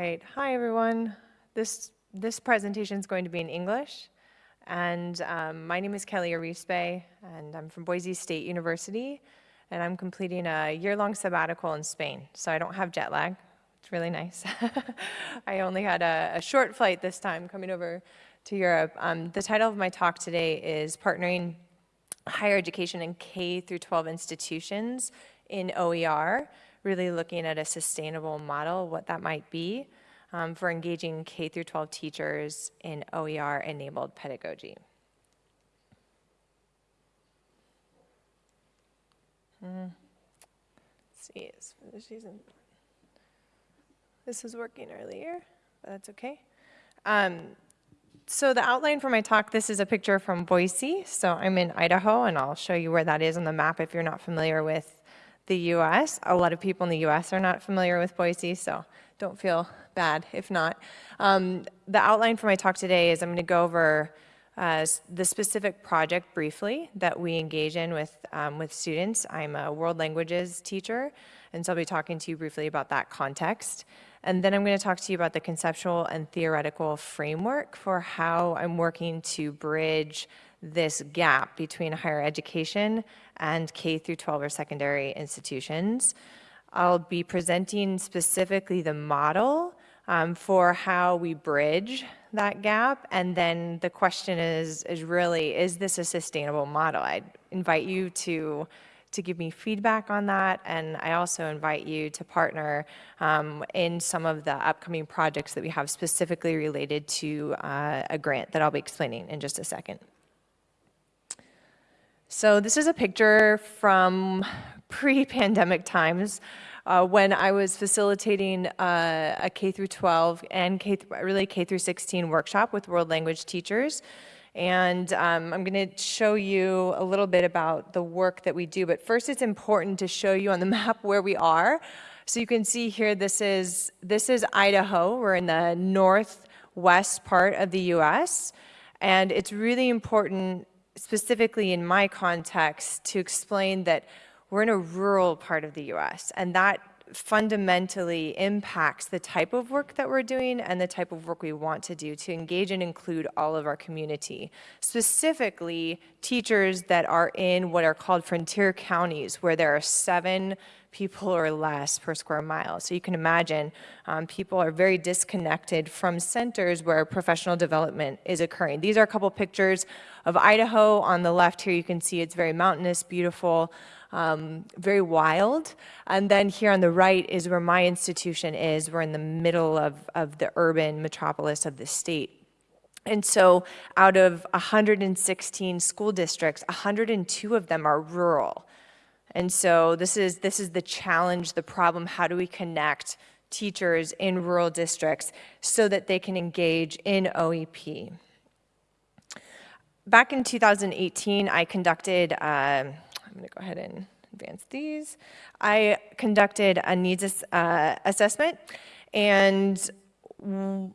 right. Hi, everyone. This, this presentation is going to be in English. And um, my name is Kelly Arispe, and I'm from Boise State University. And I'm completing a year-long sabbatical in Spain, so I don't have jet lag. It's really nice. I only had a, a, short flight this time coming over to Europe. Um, the title of my talk today is Partnering Higher Education in K through 12 Institutions in OER really looking at a sustainable model, what that might be um, for engaging K through 12 teachers in OER-enabled pedagogy. Mm. Let's see, this was working earlier, but that's okay. Um, so the outline for my talk, this is a picture from Boise. So I'm in Idaho, and I'll show you where that is on the map if you're not familiar with the US. A lot of people in the US are not familiar with Boise, so don't feel bad if not. Um, the outline for my talk today is I'm going to go over uh, the specific project briefly that we engage in with, um, with students. I'm a world languages teacher, and so I'll be talking to you briefly about that context. And then I'm going to talk to you about the conceptual and theoretical framework for how I'm working to bridge this gap between higher education and K through 12 or secondary institutions. I'll be presenting specifically the model um, for how we bridge that gap. And then the question is, is really, is this a sustainable model? I invite you to to give me feedback on that. And I also invite you to partner um, in some of the upcoming projects that we have specifically related to uh, a grant that I'll be explaining in just a second. So this is a picture from pre-pandemic times uh, when I was facilitating uh, a K through 12 and K really K through 16 workshop with world language teachers. And um, I'm going to show you a little bit about the work that we do. But first, it's important to show you on the map where we are. So you can see here, this is, this is Idaho. We're in the northwest part of the U.S. And it's really important specifically in my context to explain that we're in a rural part of the US and that fundamentally impacts the type of work that we're doing and the type of work we want to do to engage and include all of our community. Specifically, teachers that are in what are called frontier counties where there are seven people or less per square mile. So you can imagine um, people are very disconnected from centers where professional development is occurring. These are a couple pictures of Idaho. On the left here, you can see it's very mountainous, beautiful, um, very wild. And then here on the right is where my institution is. We're in the middle of, of the urban metropolis of the state. And so out of 116 school districts, 102 of them are rural. And so this is, this is the challenge, the problem, how do we connect teachers in rural districts so that they can engage in OEP? Back in 2018, I conducted, uh, I'm gonna go ahead and advance these. I conducted a needs uh, assessment and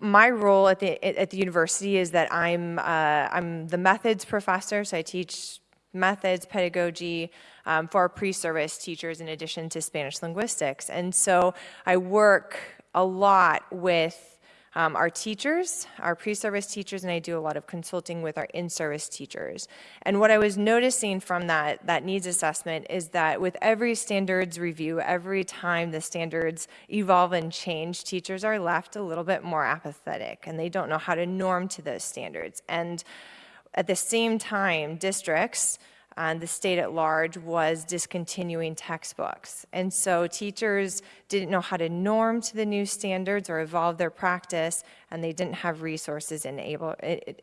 my role at the at the university is that I'm uh, I'm the methods professor, so I teach methods, pedagogy um, for our pre-service teachers in addition to Spanish linguistics. And so I work a lot with um, our teachers, our pre-service teachers, and I do a lot of consulting with our in-service teachers. And what I was noticing from that, that needs assessment is that with every standards review, every time the standards evolve and change, teachers are left a little bit more apathetic and they don't know how to norm to those standards. And at the same time, districts and the state at large was discontinuing textbooks. And so teachers didn't know how to norm to the new standards or evolve their practice, and they didn't have resources in able,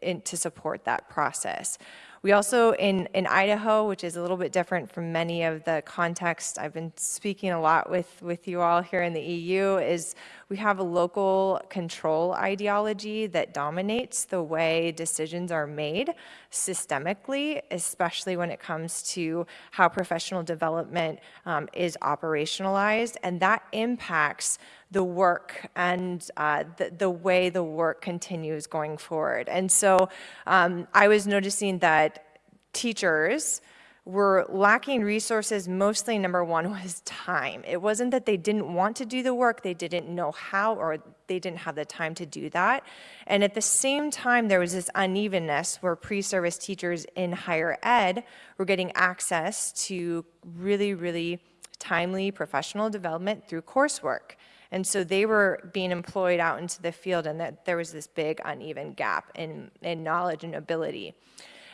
in, to support that process. We also, in, in Idaho, which is a little bit different from many of the contexts I've been speaking a lot with, with you all here in the EU, is we have a local control ideology that dominates the way decisions are made systemically, especially when it comes to how professional development um, is operationalized. And that impacts the work and uh, the, the, way the work continues going forward. And so um, I was noticing that teachers were lacking resources. Mostly, number one was time. It wasn't that they didn't want to do the work, they didn't know how, or they didn't have the time to do that. And at the same time, there was this unevenness where pre service teachers in higher ed were getting access to really, really timely professional development through coursework. And so they were being employed out into the field, and that there was this big uneven gap in, in knowledge and ability.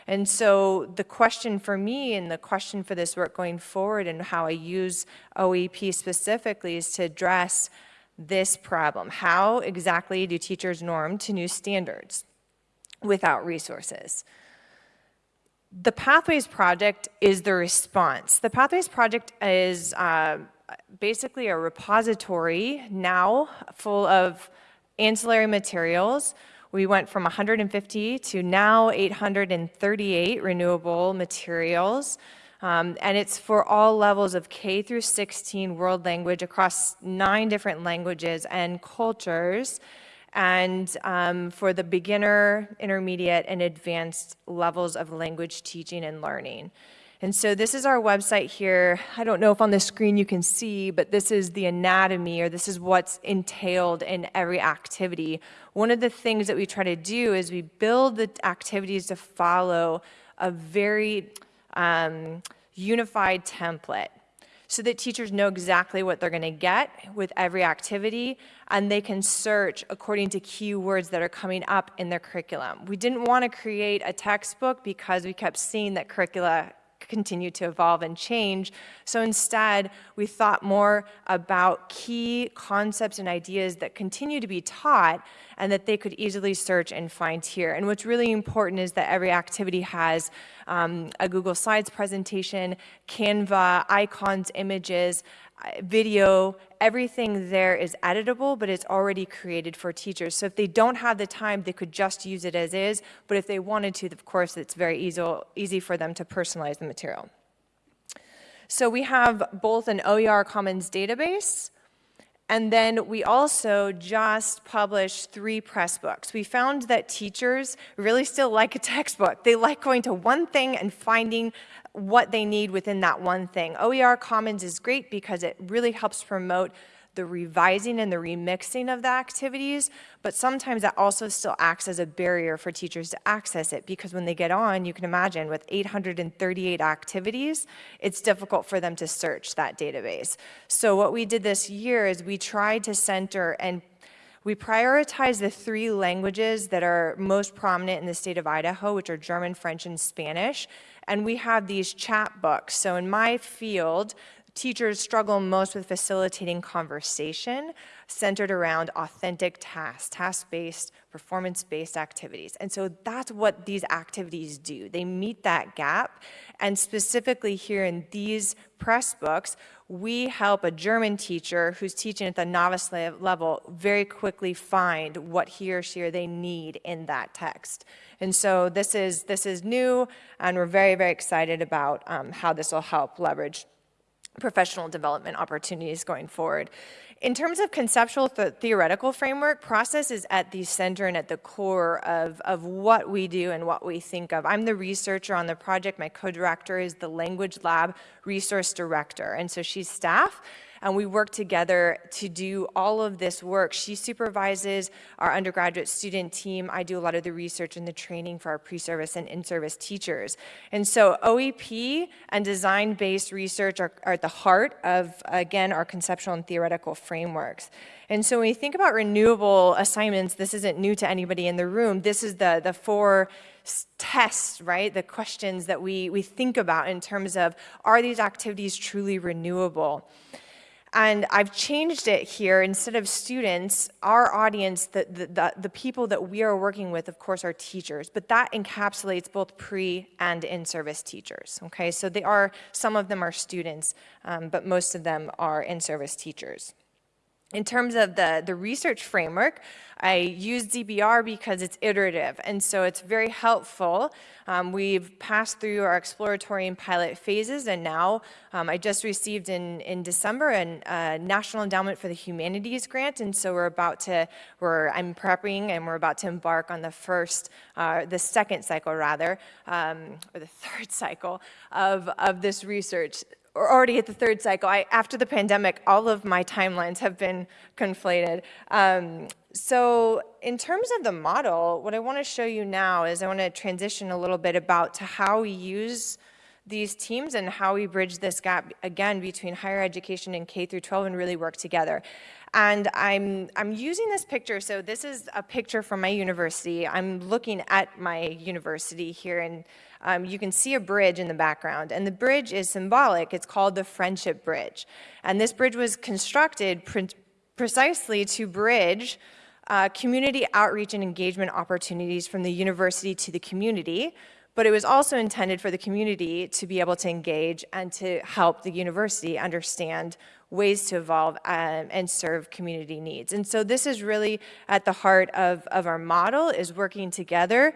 And so the question for me and the question for this work going forward and how I use OEP specifically is to address this problem. How exactly do teachers norm to new standards without resources? The Pathways Project is the response. The Pathways Project is uh, basically a repository now full of ancillary materials. We went from 150 to now 838 renewable materials. Um, and it's for all levels of K through 16 world language across nine different languages and cultures and um, for the beginner, intermediate, and advanced levels of language teaching and learning. And so this is our website here. I don't know if on the screen you can see, but this is the anatomy or this is what's entailed in every activity. One of the things that we try to do is we build the activities to follow a very um, unified template so that teachers know exactly what they're going to get with every activity and they can search according to keywords that are coming up in their curriculum. We didn't want to create a textbook because we kept seeing that curricula continue to evolve and change. So instead, we thought more about key concepts and ideas that continue to be taught and that they could easily search and find here. And what's really important is that every activity has um, a Google Slides presentation, Canva, icons, images, video, everything there is editable, but it's already created for teachers. So if they don't have the time, they could just use it as is. But if they wanted to, of course, it's very easy, easy for them to personalize the material. So we have both an OER Commons database, and then we also just published three Pressbooks. We found that teachers really still like a textbook. They like going to one thing and finding what they need within that one thing. OER Commons is great because it really helps promote the revising and the remixing of the activities, but sometimes that also still acts as a barrier for teachers to access it because when they get on, you can imagine with 838 activities, it's difficult for them to search that database. So what we did this year is we tried to center and we prioritize the three languages that are most prominent in the state of Idaho, which are German, French, and Spanish and we have these chat books. So in my field, teachers struggle most with facilitating conversation centered around authentic tasks, task-based, performance-based activities. And so that's what these activities do. They meet that gap. And specifically here in these Pressbooks, we help a German teacher who's teaching at the novice level very quickly find what he or she or they need in that text. And so this is, this is new, and we're very, very excited about um, how this will help leverage professional development opportunities going forward. In terms of conceptual th theoretical framework, process is at the center and at the core of, of what we do and what we think of. I'm the researcher on the project. My co-director is the Language Lab Resource Director, and so she's staff and we work together to do all of this work. She supervises our undergraduate student team. I do a lot of the research and the training for our pre-service and in-service teachers. And so OEP and design-based research are, are at the heart of, again, our conceptual and theoretical frameworks. And so when you think about renewable assignments, this isn't new to anybody in the room. This is the, the four tests, right? The questions that we, we think about in terms of, are these activities truly renewable? And I've changed it here. Instead of students, our audience, the, the, the, people that we are working with, of course, are teachers. But that encapsulates both pre and in-service teachers, okay? So they are, some of them are students, um, but most of them are in-service teachers. In terms of the, the research framework, I use DBR because it's iterative, and so it's very helpful. Um, we've passed through our exploratory and pilot phases, and now um, I just received in, in December a uh, National Endowment for the Humanities grant, and so we're about to, we're, I'm prepping and we're about to embark on the first, uh, the second cycle rather, um, or the third cycle of, of this research already at the third cycle. I, after the pandemic, all of my timelines have been conflated. Um, so in terms of the model, what I want to show you now is I want to transition a little bit about to how we use these teams and how we bridge this gap again between higher education and K through 12 and really work together. And I'm, I'm using this picture, so this is a picture from my university. I'm looking at my university here and um, you can see a bridge in the background. And the bridge is symbolic. It's called the Friendship Bridge. And this bridge was constructed pre precisely to bridge uh, community outreach and engagement opportunities from the university to the community, but it was also intended for the community to be able to engage and to help the university understand ways to evolve um, and serve community needs. And so this is really at the heart of, of our model is working together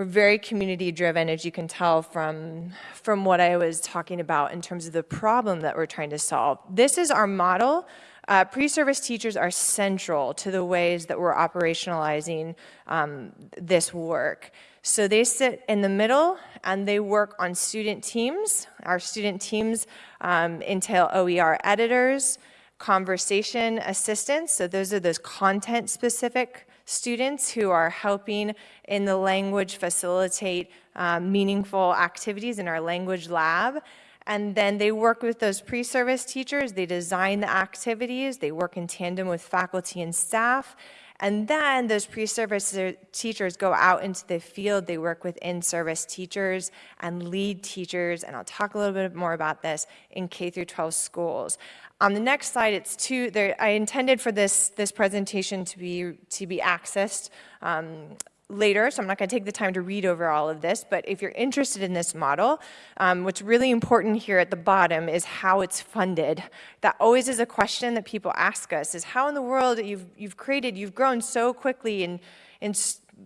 we're very community driven, as you can tell from, from what I was talking about in terms of the problem that we're trying to solve. This is our model. Uh, Pre-service teachers are central to the ways that we're operationalizing um, this work. So they sit in the middle and they work on student teams. Our student teams um, entail OER editors, conversation assistants, so those are those content specific students who are helping in the language facilitate um, meaningful activities in our language lab. And then they work with those pre-service teachers, they design the activities, they work in tandem with faculty and staff, and then those pre-service teachers go out into the field, they work with in-service teachers and lead teachers, and I'll talk a little bit more about this in K through 12 schools. On the next slide, it's two, I intended for this, this presentation to be, to be accessed um, later, so I'm not going to take the time to read over all of this, but if you're interested in this model, um, what's really important here at the bottom is how it's funded. That always is a question that people ask us, is how in the world you've, you've created, you've grown so quickly in, in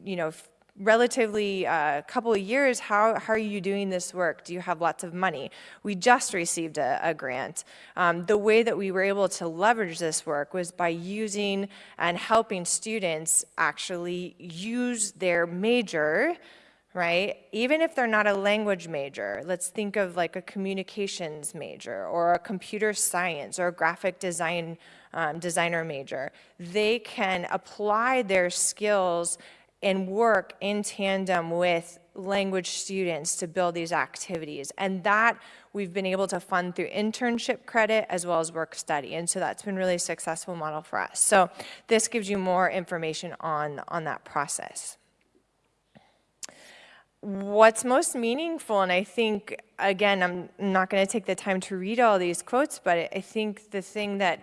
you know, relatively uh, couple of years, how, how are you doing this work? Do you have lots of money? We just received a, a grant. Um, the way that we were able to leverage this work was by using and helping students actually use their major right? Even if they're not a language major, let's think of like a communications major or a computer science or a graphic design um, designer major. They can apply their skills and work in tandem with language students to build these activities. And that we've been able to fund through internship credit as well as work study. And so that's been really a successful model for us. So this gives you more information on, on that process. What's most meaningful, and I think, again, I'm not going to take the time to read all these quotes, but I think the thing that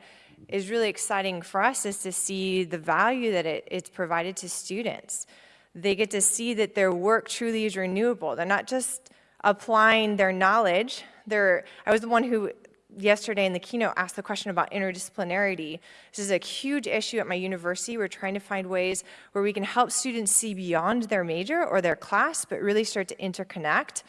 is really exciting for us is to see the value that it, it's provided to students. They get to see that their work truly is renewable. They're not just applying their knowledge. They're, I was the one who yesterday in the keynote asked the question about interdisciplinarity. This is a huge issue at my university. We're trying to find ways where we can help students see beyond their major or their class, but really start to interconnect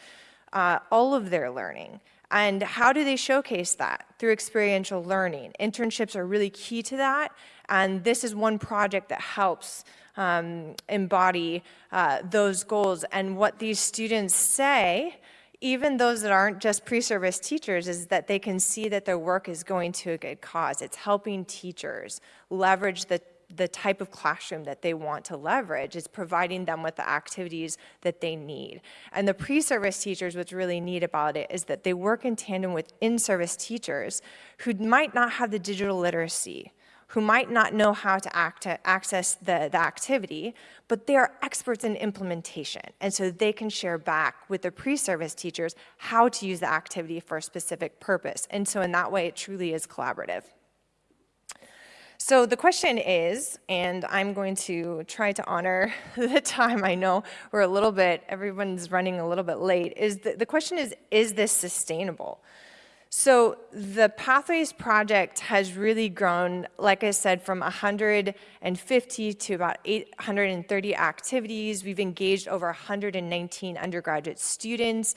uh, all of their learning. And how do they showcase that? Through experiential learning. Internships are really key to that, and this is one project that helps um, embody uh, those goals. And what these students say, even those that aren't just pre-service teachers, is that they can see that their work is going to a good cause. It's helping teachers leverage the the type of classroom that they want to leverage is providing them with the activities that they need. And the pre-service teachers, what's really neat about it is that they work in tandem with in-service teachers who might not have the digital literacy, who might not know how to act, access the, the activity, but they are experts in implementation. And so they can share back with the pre-service teachers how to use the activity for a specific purpose. And so in that way, it truly is collaborative. So the question is, and I'm going to try to honor the time. I know we're a little bit, everyone's running a little bit late. Is the, the question is, is this sustainable? So the Pathways project has really grown, like I said, from 150 to about 830 activities. We've engaged over 119 undergraduate students.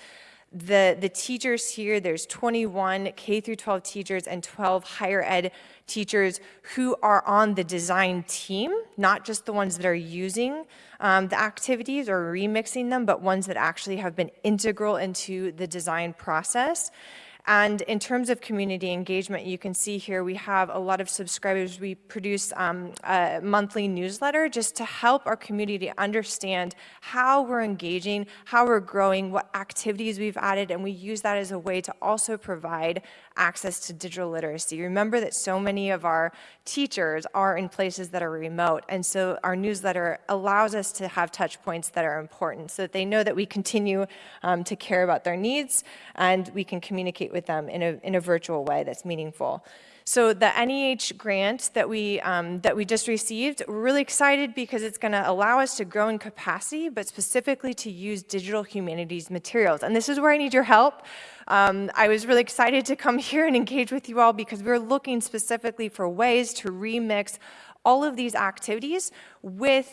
The, the teachers here, there's 21 K through 12 teachers and 12 higher ed teachers who are on the design team, not just the ones that are using um, the activities or remixing them, but ones that actually have been integral into the design process. And in terms of community engagement, you can see here we have a lot of subscribers. We produce um, a monthly newsletter just to help our community understand how we're engaging, how we're growing, what activities we've added, and we use that as a way to also provide access to digital literacy. Remember that so many of our teachers are in places that are remote, and so our newsletter allows us to have touch points that are important so that they know that we continue um, to care about their needs and we can communicate with them in a, in a virtual way that's meaningful. So the NEH grant that we, um, that we just received, we're really excited because it's gonna allow us to grow in capacity, but specifically to use digital humanities materials. And this is where I need your help. Um, I was really excited to come here and engage with you all because we're looking specifically for ways to remix all of these activities with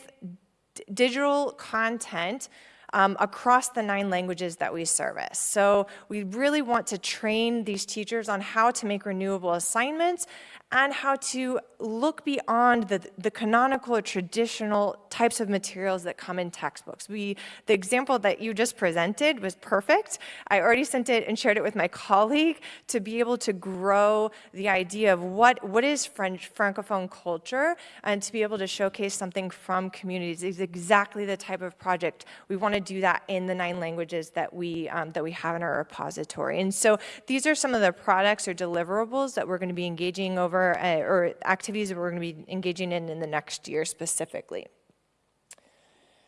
digital content um, across the nine languages that we service. So we really want to train these teachers on how to make renewable assignments and how to look beyond the, the canonical or traditional types of materials that come in textbooks. We, the example that you just presented was perfect. I already sent it and shared it with my colleague to be able to grow the idea of what, what is French Francophone culture and to be able to showcase something from communities is exactly the type of project we want to do that in the nine languages that we, um, that we have in our repository. And so these are some of the products or deliverables that we're going to be engaging over uh, or activities that we're going to be engaging in in the next year specifically.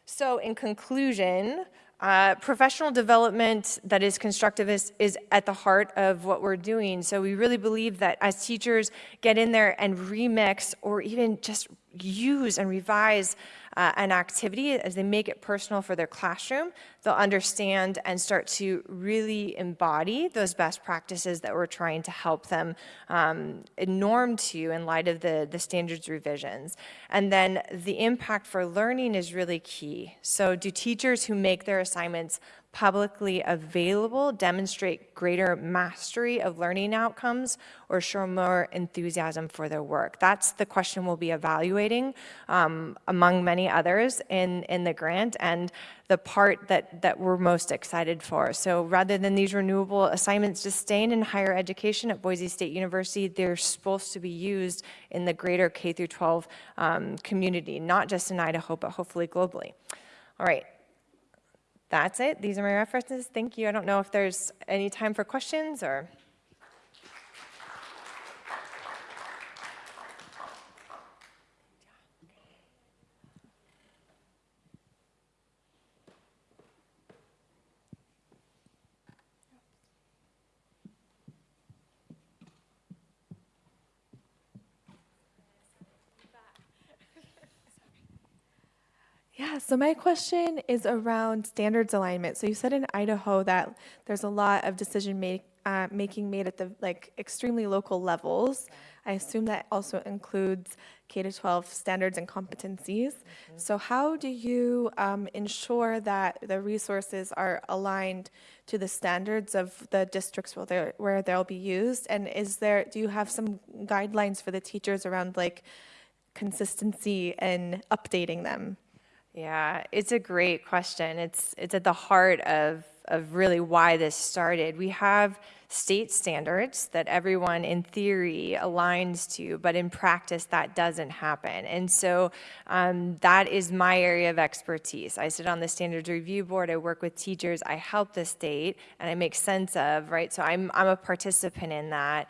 So in conclusion, uh, professional development that is constructive is, is, at the heart of what we're doing. So we really believe that as teachers get in there and remix or even just use and revise uh, an activity as they make it personal for their classroom, they'll understand and start to really embody those best practices that we're trying to help them um, norm to in light of the, the standards revisions. And then the impact for learning is really key. So do teachers who make their assignments publicly available demonstrate greater mastery of learning outcomes or show more enthusiasm for their work? That's the question we'll be evaluating um, among many others in, in the grant and the part that, that we're most excited for. So rather than these renewable assignments just staying in higher education at Boise State University, they're supposed to be used in the greater K through 12 um, community, not just in Idaho, but hopefully globally. All right, that's it. These are my references. Thank you. I don't know if there's any time for questions or. Yeah, so my question is around standards alignment. So you said in Idaho that there's a lot of decision make, uh, making made at the like extremely local levels. I assume that also includes K to 12 standards and competencies. Mm -hmm. So how do you um, ensure that the resources are aligned to the standards of the districts where, where they'll be used? And is there, do you have some guidelines for the teachers around like consistency and updating them? Yeah, it's a great question. It's, it's at the heart of, of really why this started. We have state standards that everyone in theory aligns to, but in practice that doesn't happen. And so um, that is my area of expertise. I sit on the standards review board, I work with teachers, I help the state, and I make sense of, right? So I'm, I'm a participant in that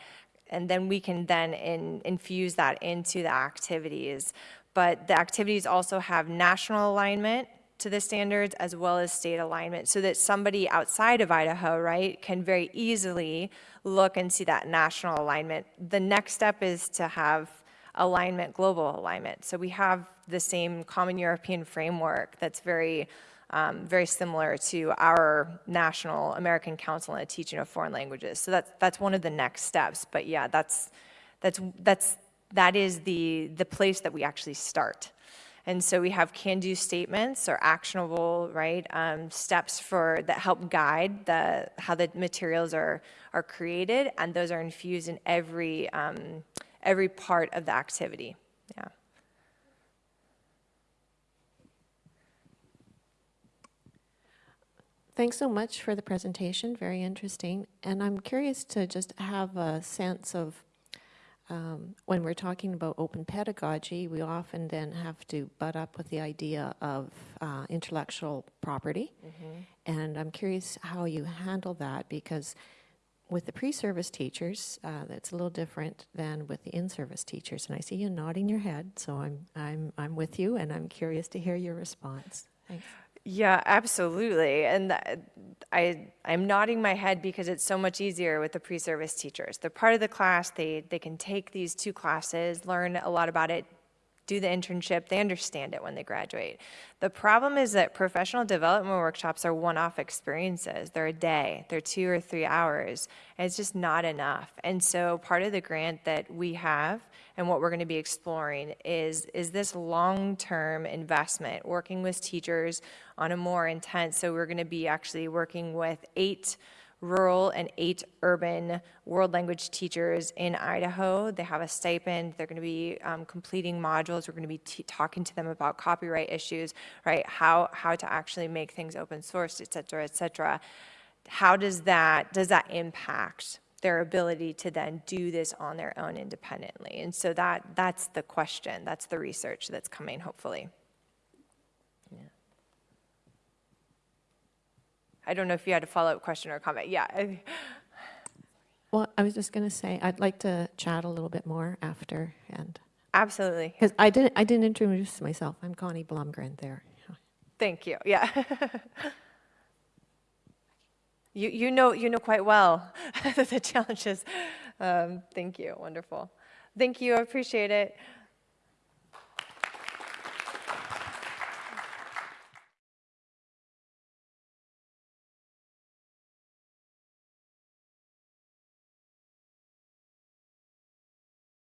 and then we can then in, infuse that into the activities but the activities also have national alignment to the standards as well as state alignment so that somebody outside of Idaho, right, can very easily look and see that national alignment. The next step is to have alignment, global alignment. So we have the same common European framework that's very um, very similar to our national American Council on the Teaching of Foreign Languages. So that's that's one of the next steps. But yeah, that's that's that's that is the the place that we actually start. And so we have can-do statements or actionable, right, um, steps for that help guide the how the materials are are created, and those are infused in every um, every part of the activity. Yeah. Thanks so much for the presentation, very interesting. And I'm curious to just have a sense of, um, when we're talking about open pedagogy, we often then have to butt up with the idea of uh, intellectual property. And I'm curious how you handle that, because with the pre-service teachers, uh, that's a little different than with the in-service teachers. And I see you nodding your head, so I'm, I'm, I'm with you, and I'm curious to hear your response. Thanks. Yeah, absolutely. And I, I'm nodding my head because it's so much easier with the pre-service teachers. They're part of the class. They, they can take these two classes, learn a lot about it, do the internship. They understand it when they graduate. The problem is that professional development workshops are one-off experiences. They're a day, they're two or three hours, and it's just not enough. And so part of the grant that we have and what we're going to be exploring is, is this long-term investment, working with teachers on a more intense, so we're going to be actually working with eight rural and eight urban world language teachers in Idaho. They have a stipend. They're going to be um, completing modules. We're going to be talking to them about copyright issues, right? How how to actually make things open source, et cetera, et cetera. How does that does that impact their ability to then do this on their own independently? And so that that's the question. That's the research that's coming, hopefully. I don't know if you had a follow-up question or comment. Yeah. Well, I was just going to say, I'd like to chat a little bit more after, and, Absolutely. because I didn't, I didn't introduce myself. I'm Connie Blumgren there. Thank you. Yeah. you, you know you know quite well the challenges. Um, thank you. Wonderful. Thank you. I appreciate it.